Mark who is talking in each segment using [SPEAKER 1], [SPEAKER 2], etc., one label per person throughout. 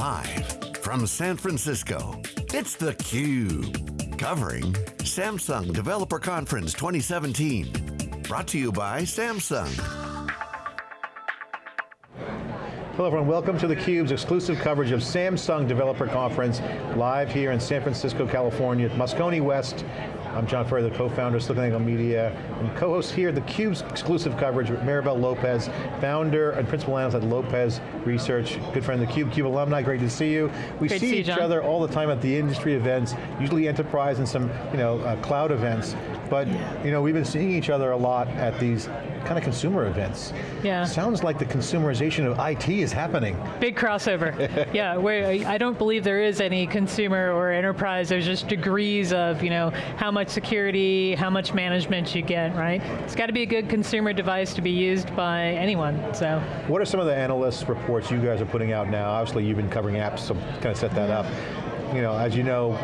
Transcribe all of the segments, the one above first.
[SPEAKER 1] Live from San Francisco, it's theCUBE. Covering Samsung Developer Conference 2017. Brought to you by Samsung.
[SPEAKER 2] Hello everyone, welcome to theCUBE's exclusive coverage of Samsung Developer Conference, live here in San Francisco, California, at Moscone West. I'm John Furrier, the co-founder of SiliconANGLE Media, and co-host here, theCUBE's exclusive coverage with Maribel Lopez, founder and principal analyst at Lopez Research, good friend of theCUBE, CUBE alumni, great to see you. We
[SPEAKER 3] great
[SPEAKER 2] see,
[SPEAKER 3] see
[SPEAKER 2] each
[SPEAKER 3] you,
[SPEAKER 2] other all the time at the industry events, usually enterprise and some you know, uh, cloud events, but you know, we've been seeing each other a lot at these kind of consumer events.
[SPEAKER 3] Yeah.
[SPEAKER 2] Sounds like the consumerization of IT is happening.
[SPEAKER 3] Big crossover. yeah, I don't believe there is any consumer or enterprise, there's just degrees of you know, how much security, how much management you get, right? It's got to be a good consumer device to be used by anyone, so.
[SPEAKER 2] What are some of the analyst reports you guys are putting out now? Obviously you've been covering apps, so kind of set that up. You know, as you know,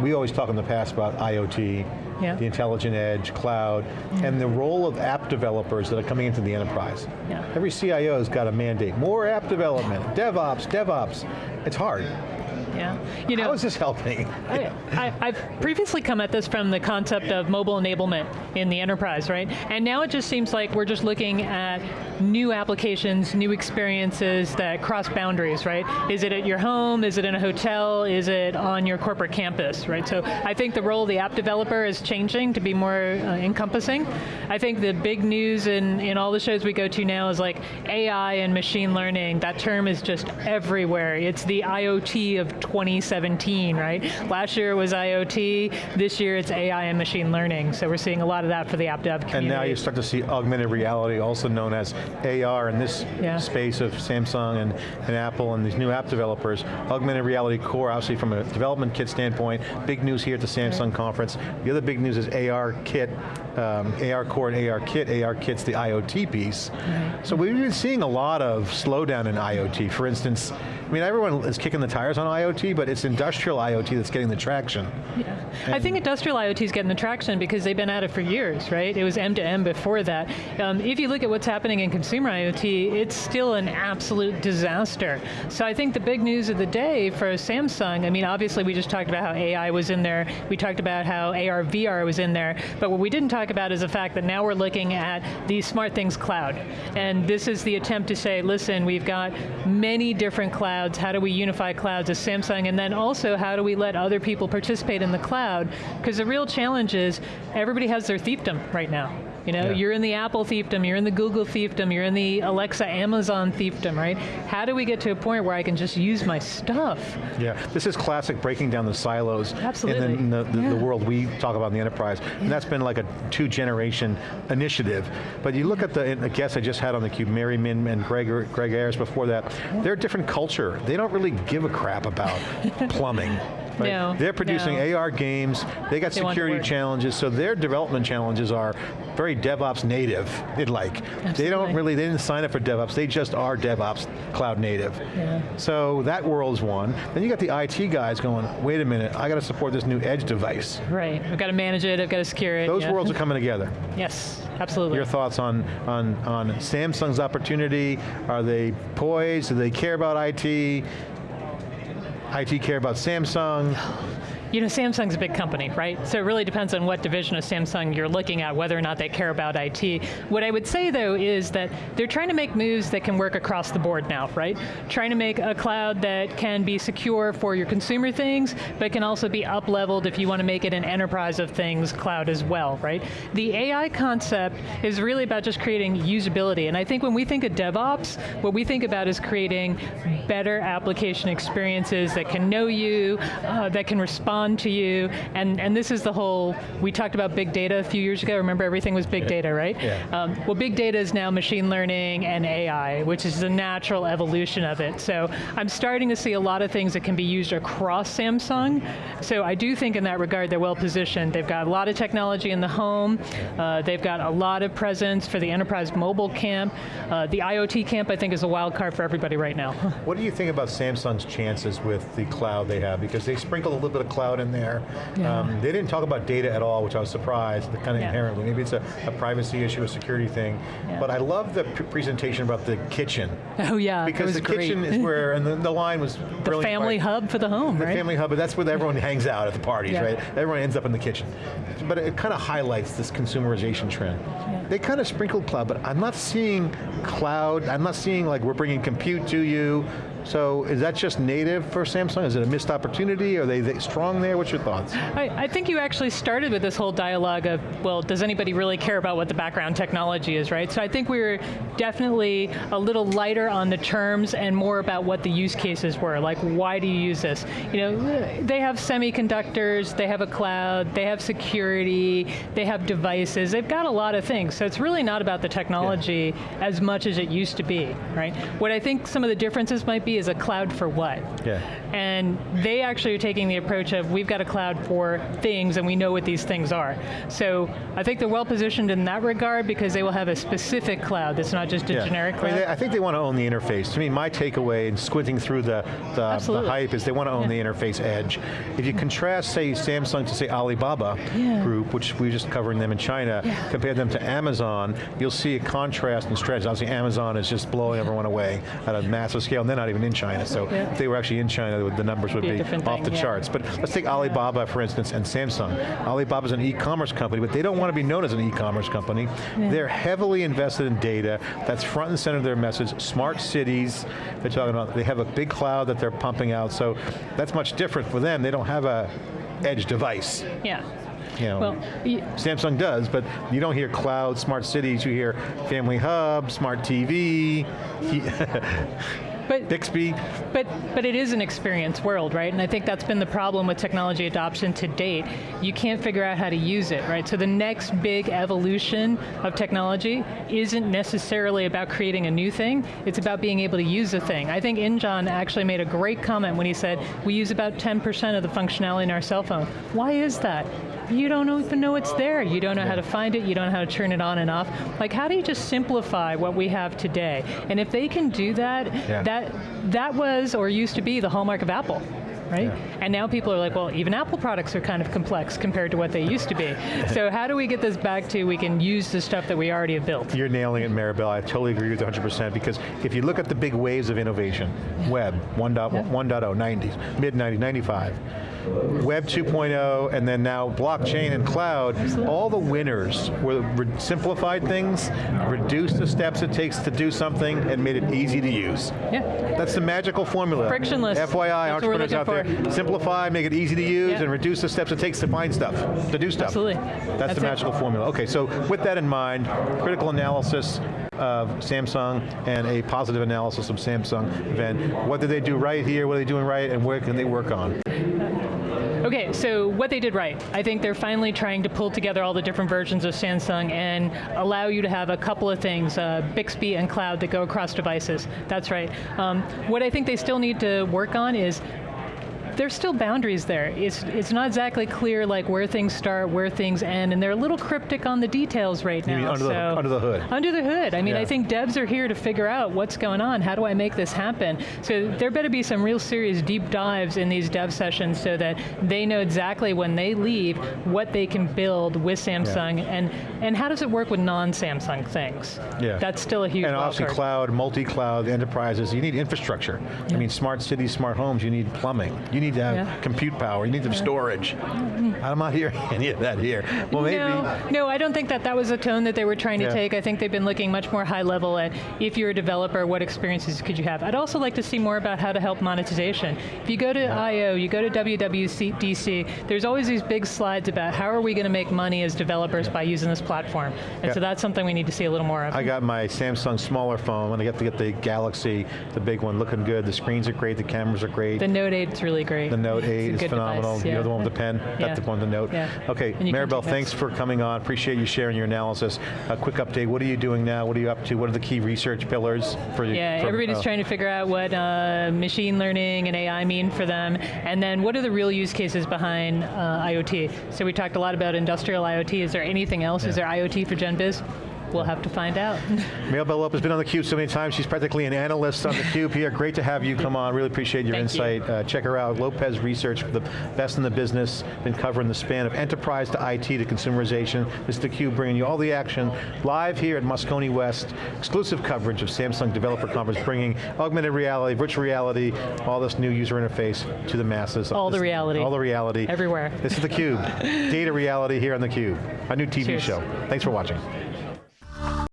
[SPEAKER 2] we always talk in the past about IoT, yeah. the intelligent edge, cloud, yeah. and the role of app developers that are coming into the enterprise.
[SPEAKER 3] Yeah.
[SPEAKER 2] Every CIO has got a mandate, more app development, DevOps, DevOps. It's hard.
[SPEAKER 3] Yeah. You know,
[SPEAKER 2] How is this helping?
[SPEAKER 3] I, have previously come at this from the concept of mobile enablement in the enterprise, right? And now it just seems like we're just looking at new applications, new experiences that cross boundaries, right? Is it at your home? Is it in a hotel? Is it on your corporate campus, right? So I think the role of the app developer is changing to be more uh, encompassing. I think the big news in, in all the shows we go to now is like AI and machine learning. That term is just everywhere. It's the IoT of 2017, right? Last year it was IoT, this year it's AI and machine learning, so we're seeing a lot of that for the app dev community.
[SPEAKER 2] And now you start to see augmented reality, also known as AR in this yeah. space of Samsung and, and Apple and these new app developers. Augmented reality core, obviously from a development kit standpoint, big news here at the Samsung right. conference. The other big news is AR kit, um, AR core and AR kit. ARTIK's the IoT piece. Right. So we've been seeing a lot of slowdown in IoT. For instance, I mean, everyone is kicking the tires on IoT, but it's industrial IoT that's getting the traction.
[SPEAKER 3] Yeah. I think industrial IoT is getting the traction because they've been at it for years, right? It was M2M before that. Um, if you look at what's happening in consumer IoT, it's still an absolute disaster. So I think the big news of the day for Samsung, I mean, obviously we just talked about how AI was in there, we talked about how AR, VR was in there, but what we didn't talk about is the fact that now we're looking at the SmartThings Cloud. And this is the attempt to say, listen, we've got many different clouds clouds, how do we unify clouds as Samsung, and then also how do we let other people participate in the cloud? Because the real challenge is, everybody has their fiefdom right now. You know, yeah. you're in the Apple fiefdom, you're in the Google fiefdom, you're in the Alexa, Amazon fiefdom, right? How do we get to a point where I can just use my stuff?
[SPEAKER 2] Yeah, this is classic breaking down the silos
[SPEAKER 3] Absolutely.
[SPEAKER 2] in the, the, yeah. the world we talk about in the enterprise. Yeah. And that's been like a two generation initiative. But you look at the guests I just had on the cube, Mary Min and Greg, Greg Ayres before that, they're a different culture. They don't really give a crap about plumbing. Right?
[SPEAKER 3] No,
[SPEAKER 2] They're producing
[SPEAKER 3] no.
[SPEAKER 2] AR games, they got
[SPEAKER 3] they
[SPEAKER 2] security challenges, so their development challenges are very DevOps native, it like.
[SPEAKER 3] Absolutely.
[SPEAKER 2] They don't really, they didn't sign up for DevOps, they just are DevOps cloud native.
[SPEAKER 3] Yeah.
[SPEAKER 2] So that world's one. Then you got the IT guys going, wait a minute, I got to support this new edge device.
[SPEAKER 3] Right, I've got to manage it, I've got to secure it.
[SPEAKER 2] Those
[SPEAKER 3] yeah.
[SPEAKER 2] worlds are coming together.
[SPEAKER 3] Yes, absolutely.
[SPEAKER 2] Your thoughts on, on, on Samsung's opportunity? Are they poised? Do they care about IT? IT care about Samsung?
[SPEAKER 3] You know, Samsung's a big company, right? So it really depends on what division of Samsung you're looking at, whether or not they care about IT. What I would say though is that they're trying to make moves that can work across the board now, right? Trying to make a cloud that can be secure for your consumer things, but can also be up-leveled if you want to make it an enterprise of things cloud as well, right? The AI concept is really about just creating usability, and I think when we think of DevOps, what we think about is creating better application experiences that can know you, uh, that can respond respond to you, and, and this is the whole, we talked about big data a few years ago, remember everything was big data, right?
[SPEAKER 2] Yeah.
[SPEAKER 3] Um, well, big data is now machine learning and AI, which is the natural evolution of it. So I'm starting to see a lot of things that can be used across Samsung, so I do think in that regard they're well positioned. They've got a lot of technology in the home, uh, they've got a lot of presence for the enterprise mobile camp. Uh, the IoT camp I think is a wild card for everybody right now.
[SPEAKER 2] What do you think about Samsung's chances with the cloud they have? Because they sprinkle a little bit of cloud cloud in there.
[SPEAKER 3] Yeah. Um,
[SPEAKER 2] they didn't talk about data at all, which I was surprised, kind of yeah. inherently. Maybe it's a, a, privacy issue, a security thing. Yeah. But I love the presentation about the kitchen.
[SPEAKER 3] Oh yeah,
[SPEAKER 2] Because the
[SPEAKER 3] great.
[SPEAKER 2] kitchen is where, and the, the line was
[SPEAKER 3] The family hub for the home,
[SPEAKER 2] The
[SPEAKER 3] right?
[SPEAKER 2] family hub, but that's where everyone hangs out at the parties, right? Everyone ends up in the kitchen. But it kind of highlights this consumerization trend. They kind of sprinkled cloud, but I'm not seeing cloud, I'm not seeing like we're bringing compute to you, so is that just native for Samsung? Is it a missed opportunity? Are they, they strong there? What's your thoughts?
[SPEAKER 3] I, I, think you actually started with this whole dialogue of, well, does anybody really care about what the background technology is, right? So I think we were definitely a little lighter on the terms and more about what the use cases were, like why do you use this? You know, they have semiconductors, they have a cloud, they have security, they have devices, they've got a lot of things. So it's really not about the technology yeah. as much as it used to be, right? What I think some of the differences might be is a cloud for what?
[SPEAKER 2] Yeah.
[SPEAKER 3] And they actually are taking the approach of we've got a cloud for things and we know what these things are. So I think they're well positioned in that regard because they will have a specific cloud that's not just a yeah. generic cloud.
[SPEAKER 2] I, mean, I, think they want to own the interface. To me, my takeaway in squinting through the, the, the hype is they want to own yeah. the interface edge. If you contrast, say, Samsung to say Alibaba yeah. group, which we are just covering them in China, compare them to Amazon, you'll see a contrast in strategy. Obviously Amazon is just blowing everyone away at a massive scale, and they're not even in China, so yeah. if they were actually in China, the numbers would be, be off the yeah. charts. But let's take Alibaba, for instance, and Samsung. Alibaba's an e-commerce company, but they don't want to be known as an e-commerce company. They're heavily invested in data. That's front and center of their message. Smart cities, they're talking about, they have a big cloud that they're pumping out, so that's much different for them. They don't have a edge device.
[SPEAKER 3] Yeah.
[SPEAKER 2] You know, well, Samsung does, but you don't hear cloud, smart cities, you hear family hub, smart TV, but, Bixby.
[SPEAKER 3] But, but it is an experience world, right? And I think that's been the problem with technology adoption to date. You can't figure out how to use it, right? So the next big evolution of technology isn't necessarily about creating a new thing, it's about being able to use a thing. I think InJong actually made a great comment when he said, we use about 10% of the functionality in our cell phone. Why is that? You don't even know it's there. You don't know yeah. how to find it, you don't know how to turn it on and off. Like how do you just simplify what we have today? And if they can do that, yeah. that that was or used to be the hallmark of Apple right? Yeah. And now people are like, well, even Apple products are kind of complex compared to what they used to be. so how do we get this back to we can use the stuff that we already have built?
[SPEAKER 2] You're nailing it, Maribel. I totally agree with 100% because if you look at the big waves of innovation, web, 1.0, yeah. 90s, mid 90s, 95, Web 2.0, and then now blockchain and cloud, Absolutely. all the winners were simplified things, reduced the steps it takes to do something, and made it easy to use.
[SPEAKER 3] Yeah.
[SPEAKER 2] That's the magical formula.
[SPEAKER 3] Frictionless.
[SPEAKER 2] FYI, That's entrepreneurs out for. there, simplify, make it easy to use, yeah. and reduce the steps it takes to find stuff, to do stuff.
[SPEAKER 3] Absolutely.
[SPEAKER 2] That's,
[SPEAKER 3] That's
[SPEAKER 2] the magical
[SPEAKER 3] it.
[SPEAKER 2] formula. Okay, so with that in mind, critical analysis, of Samsung and a positive analysis of Samsung event. What did they do right here, what are they doing right, and where can they work on?
[SPEAKER 3] Okay, so what they did right. I think they're finally trying to pull together all the different versions of Samsung and allow you to have a couple of things, uh, Bixby and cloud that go across devices. That's right. Um, what I think they still need to work on is there's still boundaries there. It's, it's not exactly clear like where things start, where things end, and they're a little cryptic on the details right now.
[SPEAKER 2] Under,
[SPEAKER 3] so,
[SPEAKER 2] the, under the hood.
[SPEAKER 3] Under the hood. I mean, yeah. I think devs are here to figure out what's going on, how do I make this happen? So there better be some real serious deep dives in these dev sessions so that they know exactly when they leave what they can build with Samsung, yeah. and, and how does it work with non-Samsung things?
[SPEAKER 2] Yeah.
[SPEAKER 3] That's still a huge
[SPEAKER 2] And obviously
[SPEAKER 3] card.
[SPEAKER 2] cloud, multi-cloud enterprises, you need infrastructure. Yeah. I mean, smart cities, smart homes, you need plumbing. You need need to have yeah. compute power, you need some yeah. storage. Mm-hmm. I'm not hearing any of that here. Well, maybe.
[SPEAKER 3] No, no, I don't think that that was a tone that they were trying to yeah. take. I think they've been looking much more high level at if you're a developer, what experiences could you have? I'd also like to see more about how to help monetization. If you go to I.O., you go to WWDC, there's always these big slides about how are we going to make money as developers by using this platform. And so that's something we need to see a little more of.
[SPEAKER 2] I got my Samsung smaller phone, and I got to get the Galaxy, the big one, looking good. The screens are great, the cameras are great.
[SPEAKER 3] The Note 8's really great
[SPEAKER 2] The Note 8 is phenomenal. Device, yeah. You're the one with the pen, yeah. got the one with the Note. Yeah. Okay, Maribel, thanks for coming on. Appreciate you sharing your analysis. A quick update, what are you doing now? What are you up to? What are the key research pillars for you?
[SPEAKER 3] Yeah, from, everybody's uh, trying to figure out what uh, machine learning and AI mean for them, and then what are the real use cases behind uh, IoT? So we talked a lot about industrial IoT. Is there anything else? Is there IoT for GenBiz? We'll have to find out.
[SPEAKER 2] Maribel Lopez has been on theCUBE so many times, she's practically an analyst on theCUBE here. Great to have you come on, really appreciate your
[SPEAKER 3] Thank
[SPEAKER 2] insight. Uh, check her out, Lopez Research, the best in the business, been covering the span of enterprise to IT to consumerization. This is theCUBE bringing you all the action, live here at Moscone West, exclusive coverage of Samsung Developer Conference, bringing augmented reality, virtual reality, all this new user interface to the masses.
[SPEAKER 3] All
[SPEAKER 2] This-
[SPEAKER 3] the reality.
[SPEAKER 2] All the reality.
[SPEAKER 3] Everywhere.
[SPEAKER 2] This is theCUBE, data reality here on theCUBE, a new TV
[SPEAKER 3] Cheers.
[SPEAKER 2] show. Thanks for watching.